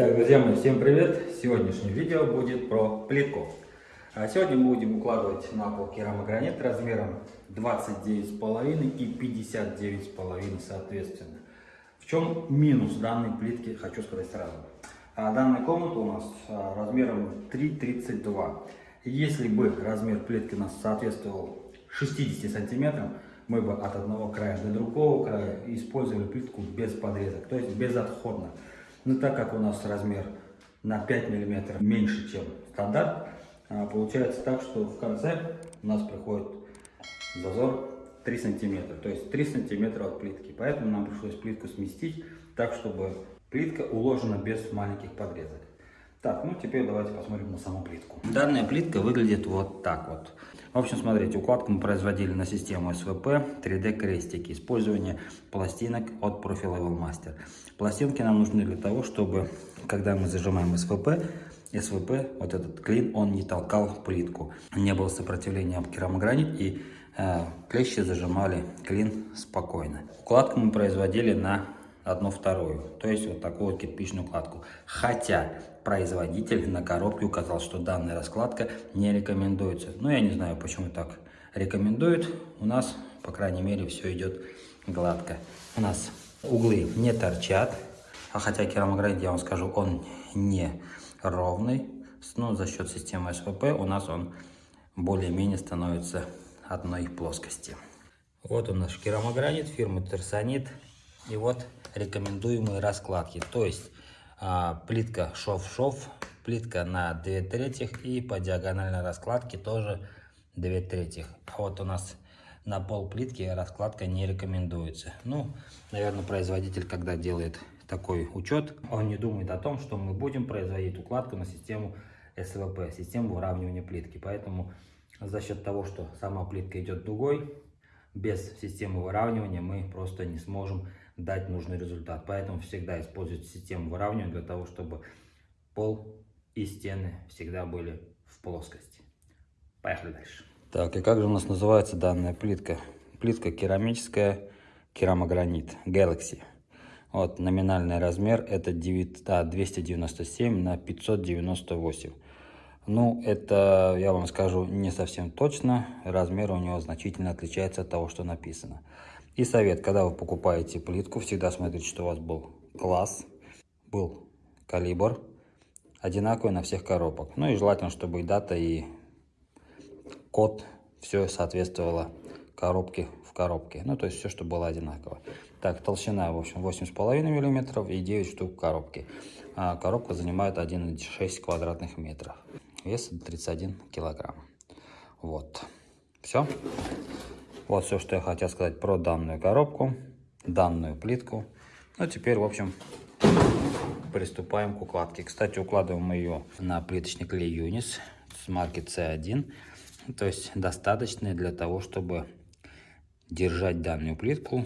Так, друзья мои, всем привет! Сегодняшнее видео будет про плитку. А сегодня мы будем укладывать на пол керамогранит размером 29,5 и 59,5 соответственно. В чем минус данной плитки, хочу сказать сразу. А данная комната у нас а, размером 3,32. Если бы размер плитки у нас соответствовал 60 сантиметрам, мы бы от одного края до другого края использовали плитку без подрезок, то есть безотходно. Но так как у нас размер на 5 мм меньше, чем стандарт, а, получается так, что в конце у нас приходит зазор 3 сантиметра, то есть 3 сантиметра от плитки. Поэтому нам пришлось плитку сместить так, чтобы плитка уложена без маленьких подрезок. Так, ну теперь давайте посмотрим на саму плитку. Данная плитка выглядит вот так вот. В общем, смотрите, укладку мы производили на систему СВП 3D крестики. Использование пластинок от Profi Level Master. Пластинки нам нужны для того, чтобы, когда мы зажимаем СВП, СВП, вот этот клин, он не толкал плитку. Не было сопротивления об керамогранит и э, клещи зажимали клин спокойно. Укладку мы производили на одну вторую, то есть вот такую вот кирпичную укладку. Хотя производитель на коробке указал, что данная раскладка не рекомендуется. Но я не знаю, почему так рекомендуют. У нас, по крайней мере, все идет гладко. У нас углы не торчат, а хотя керамогранит, я вам скажу, он не ровный. Но за счет системы СВП у нас он более-менее становится одной плоскости. Вот у нас керамогранит фирмы Терсонит. И вот рекомендуемые раскладки. То есть а, плитка шов-шов, плитка на 2 третьих и по диагональной раскладке тоже 2 третьих. А вот у нас на пол плитки раскладка не рекомендуется. Ну, наверное, производитель, когда делает такой учет, он не думает о том, что мы будем производить укладку на систему СВП, систему выравнивания плитки. Поэтому за счет того, что сама плитка идет дугой, без системы выравнивания мы просто не сможем дать нужный результат. Поэтому всегда используйте систему выравнивания для того, чтобы пол и стены всегда были в плоскости. Поехали дальше. Так, и как же у нас называется данная плитка? Плитка керамическая, керамогранит, Galaxy. Вот, номинальный размер это 9, а, 297 на 598. Ну, это, я вам скажу, не совсем точно. Размер у него значительно отличается от того, что написано. И совет, когда вы покупаете плитку, всегда смотрите, что у вас был класс, был калибр, одинаковый на всех коробок. Ну и желательно, чтобы и дата, и код, все соответствовало коробке в коробке. Ну, то есть все, что было одинаково. Так, толщина, в общем, 8,5 мм и 9 штук коробки. А коробка занимает 1,6 квадратных метров. Вес 31 килограмм. Вот. Все. Вот все, что я хотел сказать про данную коробку, данную плитку. Ну, теперь, в общем, приступаем к укладке. Кстати, укладываем ее на плиточный клей Юнис с марки C1. То есть достаточный для того, чтобы держать данную плитку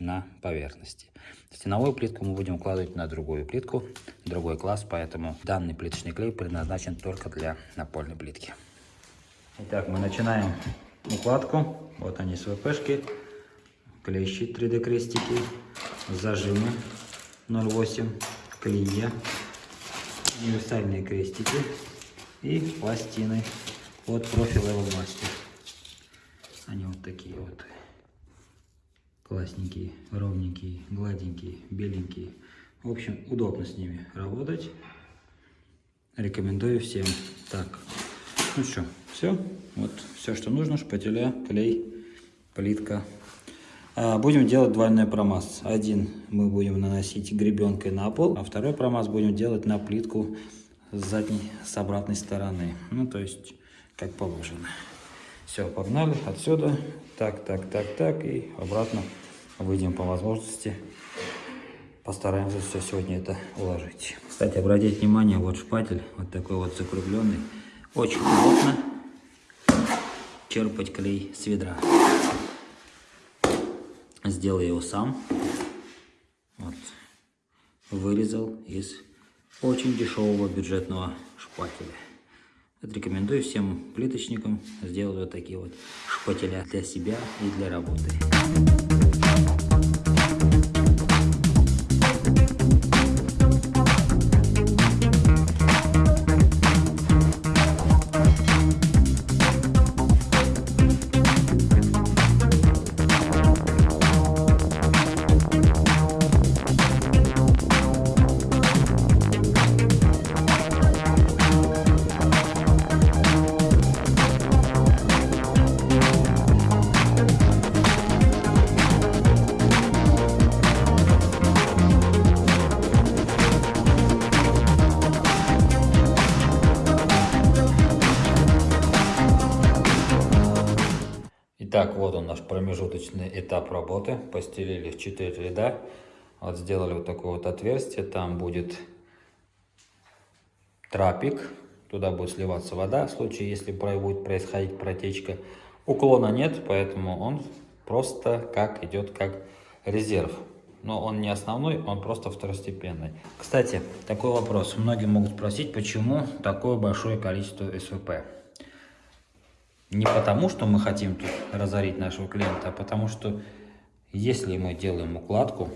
на поверхности. Стеновую плитку мы будем укладывать на другую плитку, другой класс, поэтому данный плиточный клей предназначен только для напольной плитки. Итак, мы начинаем укладку. Вот они СВПшки, клещи 3D крестики, зажимы 0,8, клея, универсальные крестики и пластины от Profi Level. Они вот такие вот классненькие, ровненькие, гладенькие, беленькие. В общем, удобно с ними работать. Рекомендую всем. Так, ну что, все. Вот все, что нужно. Шпателя, клей, плитка. А, будем делать двойной промаз. Один мы будем наносить гребенкой на пол, а второй промаз будем делать на плитку с задней, с обратной стороны. Ну, то есть, как положено. Все, погнали отсюда. Так, так, так, так. И обратно выйдем по возможности. Постараемся все сегодня это уложить. Кстати, обратите внимание, вот шпатель, вот такой вот закругленный. Очень удобно черпать клей с ведра. Сделал его сам. Вот. Вырезал из очень дешевого бюджетного шпателя. Вот рекомендую всем плиточникам сделать вот такие вот шпателя для себя и для работы. Промежуточный этап работы. Постелили в 4 ряда. Вот сделали вот такое вот отверстие. Там будет трапик. Туда будет сливаться вода в случае, если будет происходить протечка. Уклона нет, поэтому он просто как идет как резерв. Но он не основной, он просто второстепенный. Кстати, такой вопрос. Многие могут спросить, почему такое большое количество СВП. Не потому, что мы хотим тут разорить нашего клиента, а потому что если мы делаем укладку,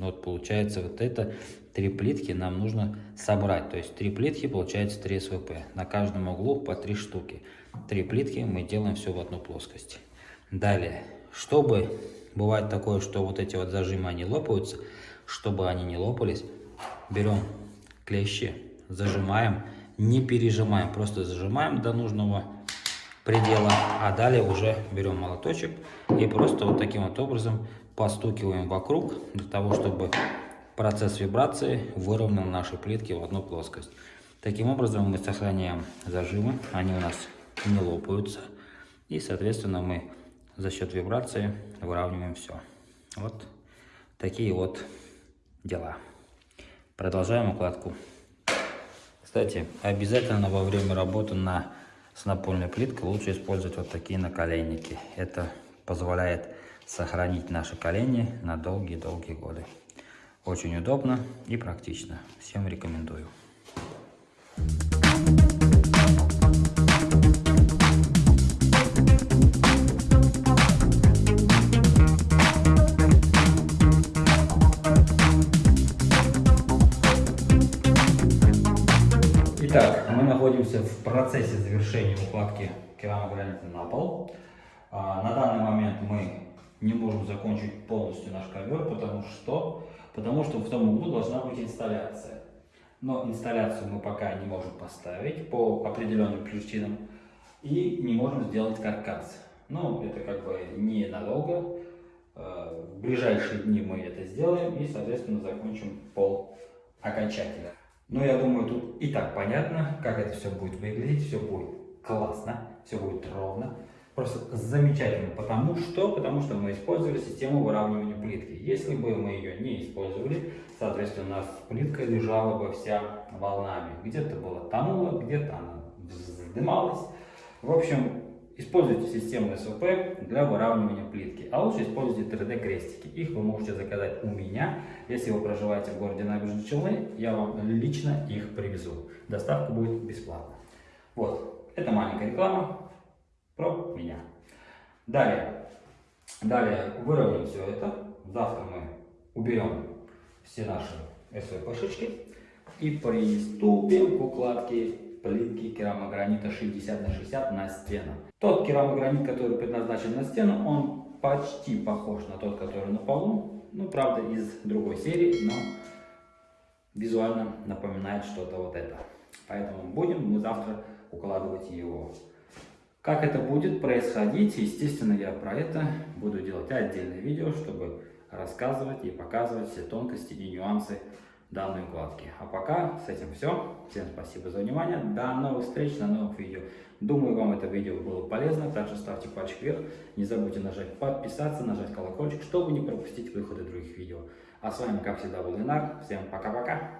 вот получается вот это три плитки нам нужно собрать. То есть три плитки получается 3 СВП. На каждом углу по три штуки. Три плитки мы делаем все в одну плоскость. Далее, чтобы бывает такое, что вот эти вот зажимы они лопаются, чтобы они не лопались, берем клещи, зажимаем, не пережимаем, просто зажимаем до нужного предела, а далее уже берем молоточек и просто вот таким вот образом постукиваем вокруг, для того, чтобы процесс вибрации выровнял наши плитки в одну плоскость. Таким образом мы сохраняем зажимы, они у нас не лопаются, и соответственно мы за счет вибрации выравниваем все. Вот такие вот дела. Продолжаем укладку. Кстати, обязательно во время работы на с напольной плиткой лучше использовать вот такие наколенники. Это позволяет сохранить наши колени на долгие-долгие годы. Очень удобно и практично. Всем рекомендую. Итак, мы находимся в процессе завершения укладки керамогранита на пол. А, на данный момент мы не можем закончить полностью наш ковер, потому что, потому что в том углу должна быть инсталляция. Но инсталляцию мы пока не можем поставить по определенным причинам и не можем сделать каркас. Ну, это как бы ненадолго. А, в ближайшие дни мы это сделаем и, соответственно, закончим пол окончательно. Но я думаю, тут и так понятно, как это все будет выглядеть. Все будет классно, все будет ровно. Просто замечательно. Потому что? Потому что мы использовали систему выравнивания плитки. Если бы мы ее не использовали, соответственно, у нас плитка лежала бы вся волнами. Где-то было тонуло, где-то она вздымалась. В общем, Используйте систему СВП для выравнивания плитки, а лучше используйте 3D крестики. Их вы можете заказать у меня. Если вы проживаете в городе Набережные Челны, я вам лично их привезу. Доставка будет бесплатна. Вот, это маленькая реклама про меня. Далее, далее выровняем все это. Завтра мы уберем все наши СВП-шечки и приступим к укладке плитки керамогранита 60 на 60 на стену. Тот керамогранит, который предназначен на стену, он почти похож на тот, который на полу. Ну, правда, из другой серии, но визуально напоминает что-то вот это. Поэтому будем мы завтра укладывать его. Как это будет происходить, естественно, я про это буду делать отдельное видео, чтобы рассказывать и показывать все тонкости и нюансы данной укладки. А пока с этим все. Всем спасибо за внимание. До новых встреч на новых видео. Думаю, вам это видео было полезно. Также ставьте пальчик вверх. Не забудьте нажать подписаться, нажать колокольчик, чтобы не пропустить выходы других видео. А с вами, как всегда, был Ленар. Всем пока-пока.